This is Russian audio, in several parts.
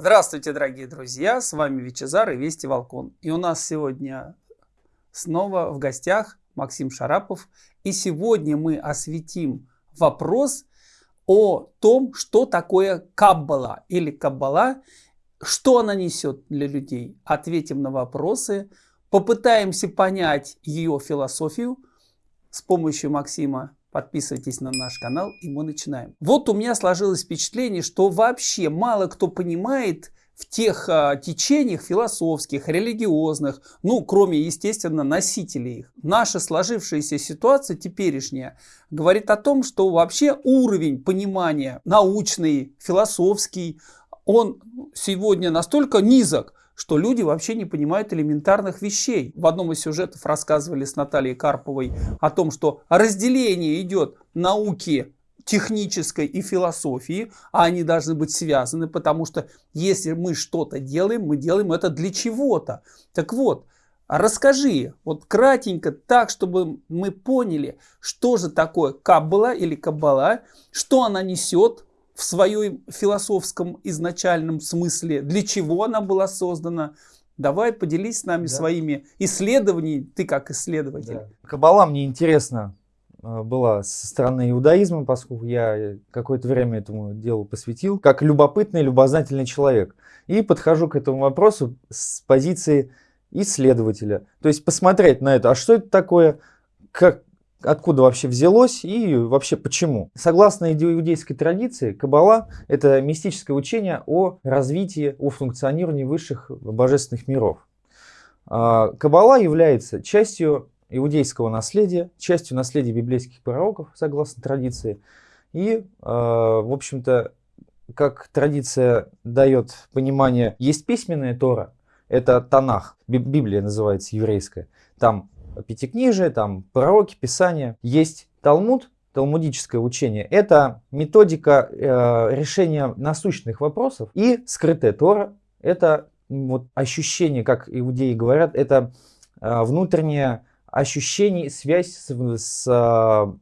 Здравствуйте, дорогие друзья! С вами Вичезар и Вести Волкон. И у нас сегодня снова в гостях Максим Шарапов. И сегодня мы осветим вопрос о том, что такое Каббала или Каббала, что она несет для людей. Ответим на вопросы, попытаемся понять ее философию с помощью Максима Подписывайтесь на наш канал и мы начинаем. Вот у меня сложилось впечатление, что вообще мало кто понимает в тех а, течениях философских, религиозных, ну, кроме, естественно, носителей их. Наша сложившаяся ситуация теперешняя говорит о том, что вообще уровень понимания научный, философский, он сегодня настолько низок, что люди вообще не понимают элементарных вещей. В одном из сюжетов рассказывали с Натальей Карповой о том, что разделение идет науки технической и философии, а они должны быть связаны, потому что если мы что-то делаем, мы делаем это для чего-то. Так вот, расскажи, вот кратенько, так, чтобы мы поняли, что же такое Каббала или Каббала, что она несет, в своем философском изначальном смысле, для чего она была создана. Давай поделись с нами да. своими исследованиями, ты как исследователь. Да. Каббала мне интересна э, была со стороны иудаизма, поскольку я какое-то время этому делу посвятил, как любопытный, любознательный человек. И подхожу к этому вопросу с позиции исследователя. То есть посмотреть на это, а что это такое, как, откуда вообще взялось и вообще почему. Согласно иудейской традиции, Каббала – это мистическое учение о развитии, о функционировании высших божественных миров. А, Каббала является частью иудейского наследия, частью наследия библейских пророков, согласно традиции. И, а, в общем-то, как традиция дает понимание, есть письменная Тора, это Танах, Библия называется еврейская. Там пятикнижие, там пророки, писания. Есть Талмуд, талмудическое учение. Это методика э, решения насущных вопросов. И скрытая Тора, это вот ощущение, как иудеи говорят, это э, внутреннее ощущение, связь с, с,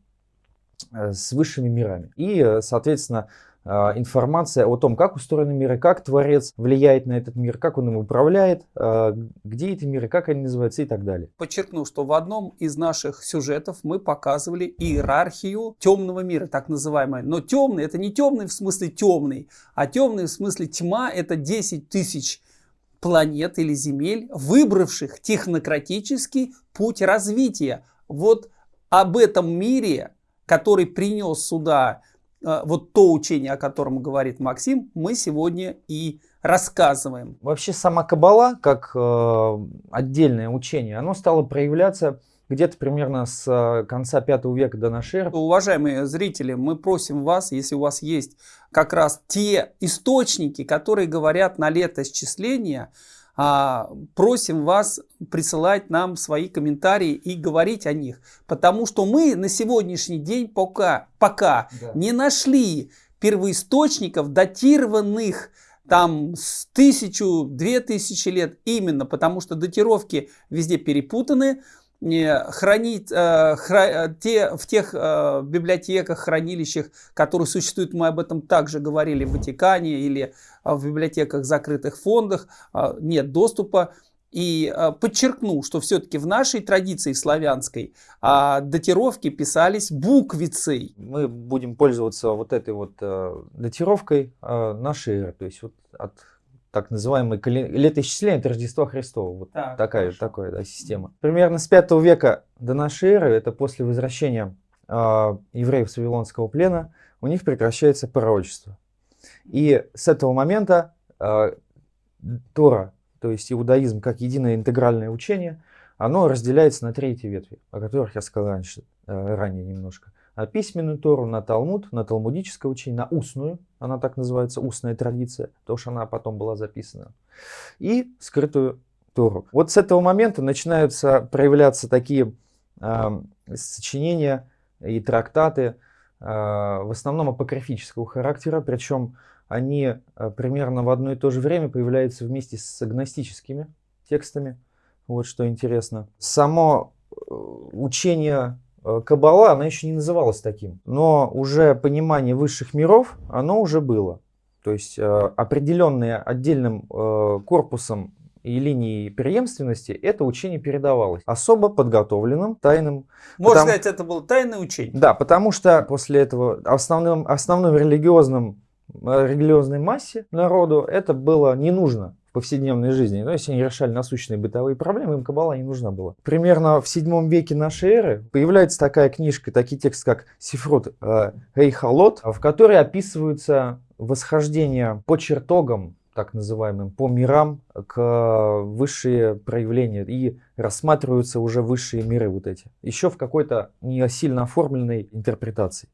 э, с высшими мирами. И, соответственно, а, информация о том, как устроены миры, как Творец влияет на этот мир, как он им управляет, а, где эти миры, как они называются и так далее. Подчеркну, что в одном из наших сюжетов мы показывали иерархию темного мира, так называемой. Но темный это не темный в смысле темный, а темный в смысле тьма это 10 тысяч планет или земель, выбравших технократический путь развития. Вот об этом мире, который принес сюда а, вот то учение, о котором говорит Максим, мы сегодня и рассказываем. Вообще сама Кабала, как э, отдельное учение, оно стало проявляться где-то примерно с э, конца 5 века до нашей эры. Уважаемые зрители, мы просим вас, если у вас есть как раз те источники, которые говорят на летосчисления, а, просим вас присылать нам свои комментарии и говорить о них. Потому что мы на сегодняшний день пока, пока да. не нашли первоисточников, датированных там с тысячу, две тысячи лет, именно потому что датировки везде перепутаны, хранить э, хра, те, в тех э, библиотеках, хранилищах, которые существуют, мы об этом также говорили в Ватикане или э, в библиотеках закрытых фондах, э, нет доступа. И э, подчеркну, что все-таки в нашей традиции славянской э, датировки писались буквицей. Мы будем пользоваться вот этой вот э, датировкой э, нашей то есть вот от так называемое летоисчисление от Рождества Христова. Вот так, такая такая да, система. Примерно с 5 века до нашей эры, это после возвращения э, евреев с Вавилонского плена, у них прекращается пророчество. И с этого момента э, Тора, то есть иудаизм как единое интегральное учение, оно разделяется на третьи ветви, о которых я сказал раньше, э, ранее немножко. На письменную Тору, на Талмуд, на талмудическое учение, на устную, она так называется, устная традиция, потому что она потом была записана, и скрытую Тору. Вот с этого момента начинаются проявляться такие э, сочинения и трактаты, э, в основном апокрифического характера, причем они примерно в одно и то же время появляются вместе с агностическими текстами. Вот что интересно. Само э, учение Кабала, она еще не называлась таким, но уже понимание высших миров, оно уже было. То есть э, определенные отдельным э, корпусом и линией преемственности это учение передавалось особо подготовленным, тайным. Можно потому... сказать, это было тайное учение? Да, потому что после этого основным, основным религиозным, э, религиозной массе народу это было не нужно повседневной жизни. Но если они решали насущные бытовые проблемы, им кабала не нужна была. Примерно в седьмом веке нашей эры появляется такая книжка, такие тексты, как Сифрут э, Эйхалот, в которой описываются восхождение по чертогам так называемым, по мирам к высшие проявления и рассматриваются уже высшие миры вот эти. Еще в какой-то не сильно оформленной интерпретации.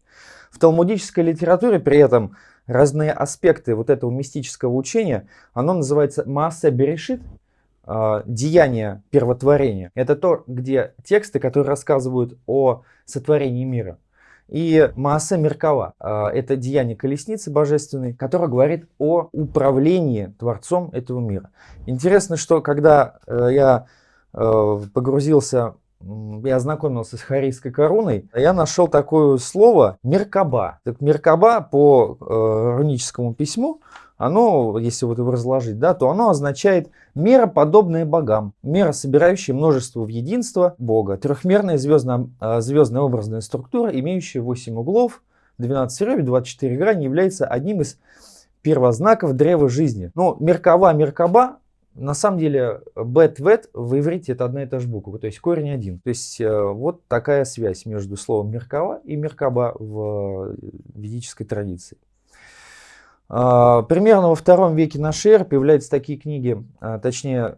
В талмудической литературе при этом разные аспекты вот этого мистического учения, оно называется Маасе Берешит, а, деяние первотворения. Это то, где тексты, которые рассказывают о сотворении мира. И Маасе Меркава а, – это деяние колесницы божественной, которое говорит о управлении Творцом этого мира. Интересно, что когда э, я э, погрузился я ознакомился с Харийской короной, я нашел такое слово Меркаба. Так Меркаба по э, руническому письму оно, если вот его разложить, да, то оно означает мера, подобная богам, мера, собирающая множество в единство Бога, трехмерная звездная, а, звездная образная структура, имеющая 8 углов, 12 ребер, 24 грани, является одним из первознаков древа жизни. Но Меркава, Меркаба, на самом деле, бет, вет в иврите это одна и та же буква, то есть корень один. То есть э, вот такая связь между словом Меркава и Меркаба в ведической традиции. А, примерно во втором веке нашей эры появляются такие книги, а, точнее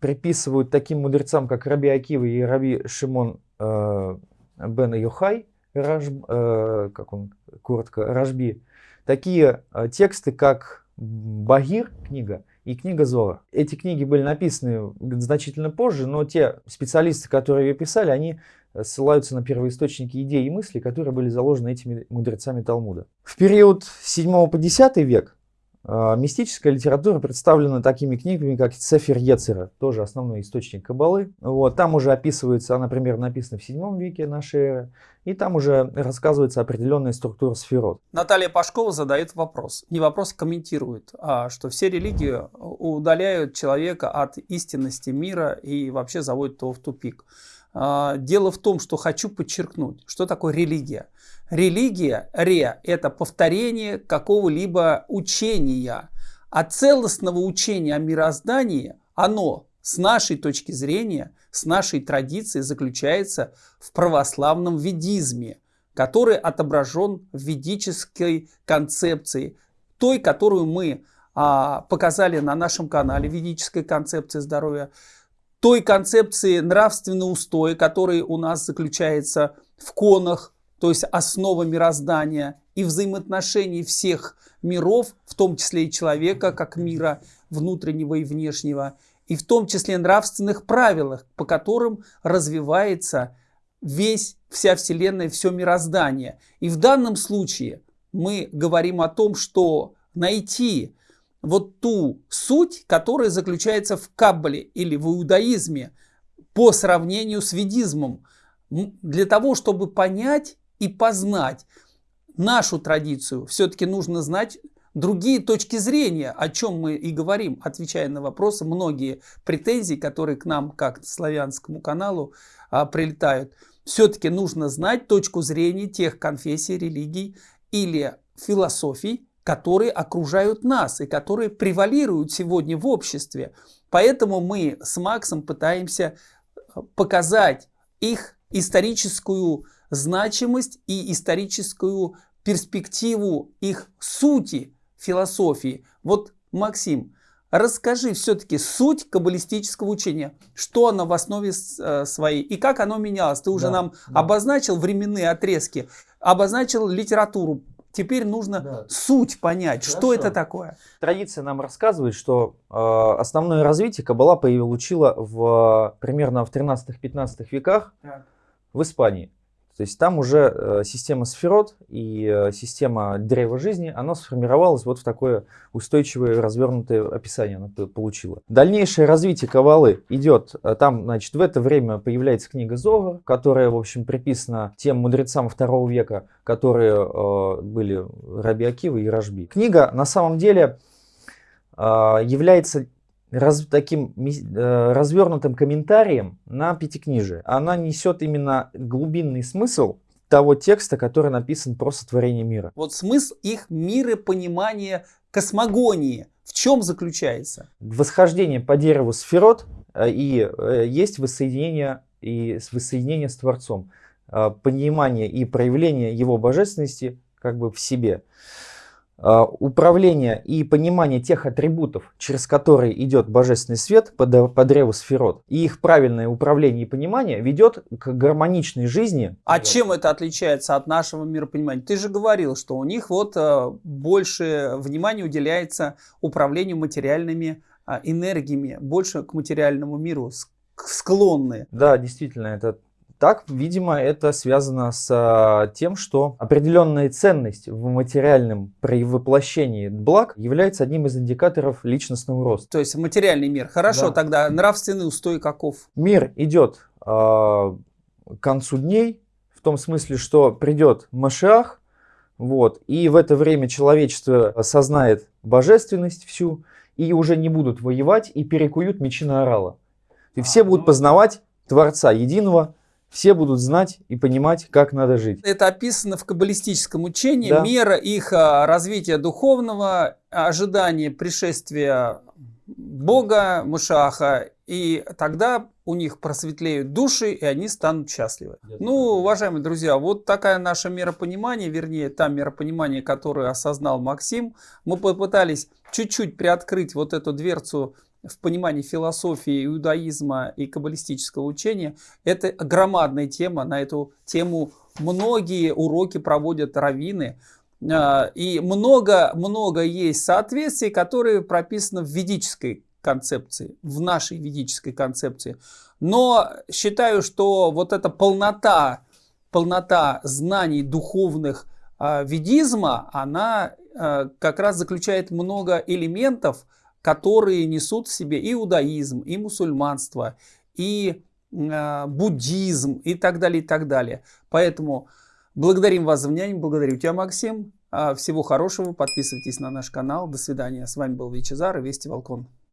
приписывают таким мудрецам, как Раби Акива и Раби Шимон а, бен Йохай, Раж, как он коротко, Рашби, такие тексты, как Багир, книга, и книга Зора. Эти книги были написаны значительно позже, но те специалисты, которые ее писали, они ссылаются на первоисточники идей и мыслей, которые были заложены этими мудрецами Талмуда. В период 7 по 10 век мистическая литература представлена такими книгами, как Цефер Ецера, тоже основной источник Кабалы. Вот, там уже описывается, она, например, написана в 7 веке нашей эры, и там уже рассказывается определенная структура сферот. Наталья Пашкова задает вопрос, не вопрос комментирует, а что все религии удаляют человека от истинности мира и вообще заводят его в тупик. А, дело в том, что хочу подчеркнуть, что такое религия. Религия, ре, это повторение какого-либо учения. А целостного учения о мироздании, оно с нашей точки зрения, с нашей традиции заключается в православном ведизме, который отображен в ведической концепции, той, которую мы а, показали на нашем канале, ведической концепции здоровья, той концепции нравственного устоя, который у нас заключается в конах, то есть основа мироздания и взаимоотношений всех миров, в том числе и человека как мира внутреннего и внешнего, и в том числе нравственных правилах, по которым развивается весь, вся Вселенная, все мироздание. И в данном случае мы говорим о том, что найти вот ту суть, которая заключается в Каббале или в иудаизме по сравнению с ведизмом, для того, чтобы понять и познать нашу традицию, все-таки нужно знать другие точки зрения, о чем мы и говорим, отвечая на вопросы, многие претензии, которые к нам, как к славянскому каналу, а, прилетают. Все-таки нужно знать точку зрения тех конфессий, религий или философий, которые окружают нас и которые превалируют сегодня в обществе. Поэтому мы с Максом пытаемся э, показать их историческую значимость и историческую перспективу их сути философии. Вот, Максим, расскажи все-таки суть каббалистического учения, что оно в основе э, своей и как оно менялось. Ты уже да, нам да. обозначил временные отрезки, обозначил литературу, Теперь нужно да. суть понять, Хорошо. что это такое. Традиция нам рассказывает, что э, основное развитие Каббала получила в, примерно в 13-15 веках так. в Испании. То есть там уже э, система сферот и э, система древа жизни, она сформировалась вот в такое устойчивое развернутое описание она получила. Дальнейшее развитие Кабалы идет, э, там, значит, в это время появляется книга Зова, которая, в общем, приписана тем мудрецам второго века, которые э, были Раби Акива и Рожби. Книга на самом деле является раз, таким э, развернутым комментарием на пятикнижие. Она несет именно глубинный смысл того текста, который написан про сотворение мира. Вот смысл их миропонимания космогонии в чем заключается? Восхождение по дереву сферот э, и э, есть воссоединение и воссоединение с Творцом. Э, понимание и проявление его божественности как бы в себе. А, управление и понимание тех атрибутов, через которые идет божественный свет по, по древу сферот, и их правильное управление и понимание ведет к гармоничной жизни. А вот. чем это отличается от нашего миропонимания? Ты же говорил, что у них вот а, больше внимания уделяется управлению материальными а, энергиями, больше к материальному миру склонны. Да, действительно, это так, видимо, это связано с а, тем, что определенная ценность в материальном воплощении благ является одним из индикаторов личностного роста. То есть материальный мир. Хорошо, да. тогда нравственный устой каков? Мир идет э, к концу дней, в том смысле, что придет Машиах, вот, и в это время человечество осознает божественность всю, и уже не будут воевать, и перекуют мечи на орала. И а, все будут ну... познавать Творца Единого, все будут знать и понимать, как надо жить. Это описано в каббалистическом учении. Да. Мера их а, развития духовного, ожидание пришествия Бога, Мушаха, и тогда у них просветлеют души, и они станут счастливы. Ну, уважаемые друзья, вот такая наша мера понимания, вернее, та мера понимания, которую осознал Максим. Мы попытались чуть-чуть приоткрыть вот эту дверцу в понимании философии, иудаизма и каббалистического учения, это громадная тема. На эту тему многие уроки проводят раввины. А, и много-много есть соответствий, которые прописаны в ведической концепции, в нашей ведической концепции. Но считаю, что вот эта полнота, полнота знаний духовных а, ведизма, она а, как раз заключает много элементов, которые несут в себе иудаизм, и мусульманство, и э, буддизм и так далее, и так далее. Поэтому благодарим вас за внимание, благодарю тебя, Максим. А, всего хорошего, подписывайтесь на наш канал. До свидания. С вами был Вичезар и Вести Волкон.